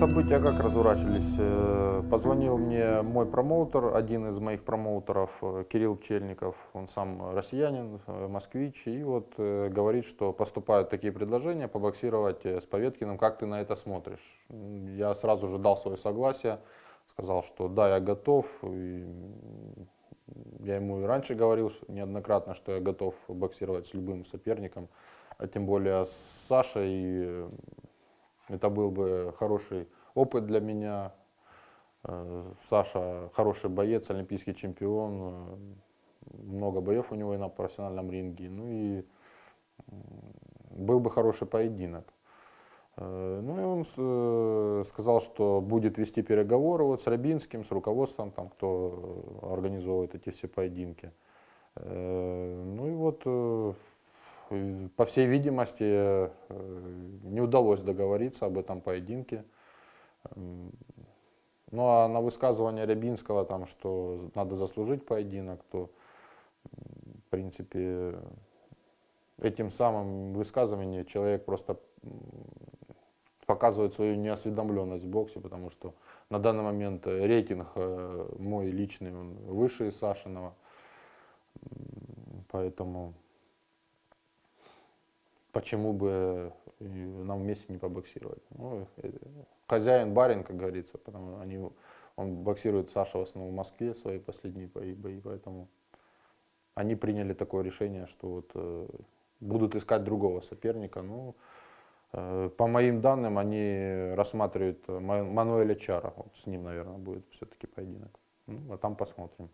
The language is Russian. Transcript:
События как разворачивались? Э, Позвонил мне мой промоутер, один из моих промоутеров, э, Кирилл Пчельников. Он сам россиянин, э, москвич. И вот говорит, что поступают такие предложения побоксировать с Поветкиным. Как ты на это смотришь? Я сразу же дал свое согласие. Сказал, что да, я готов. Я ему и раньше говорил неоднократно, что я готов боксировать с любым соперником. А тем более с Сашей. Это был бы хороший опыт для меня. Э, Саша хороший боец, олимпийский чемпион. э, Много боев у него и на профессиональном ринге. Ну и был бы хороший поединок. Э, Ну и он сказал, что будет вести переговоры вот с Рабинским, с руководством, там, кто организовывает эти все поединки. Ну и вот, по всей видимости, э, не удалось договориться об этом поединке. Ну а на высказывание Рябинского, там, что надо заслужить поединок, то, в принципе, этим самым высказыванием человек просто показывает свою неосведомленность в боксе, потому что на данный момент рейтинг э, мой личный он выше Сашиного. Поэтому почему бы и нам вместе не побоксировать? Ну, э, хозяин, барин, как говорится, потому они, он боксирует Саша в основном в Москве свои последние бои, бои, поэтому они приняли такое решение, что вот э, будут искать другого соперника. Ну, э, по моим данным, они рассматривают э, Ма- Мануэля Чара. Вот с ним, наверное, будет все-таки поединок. Ну, а там посмотрим.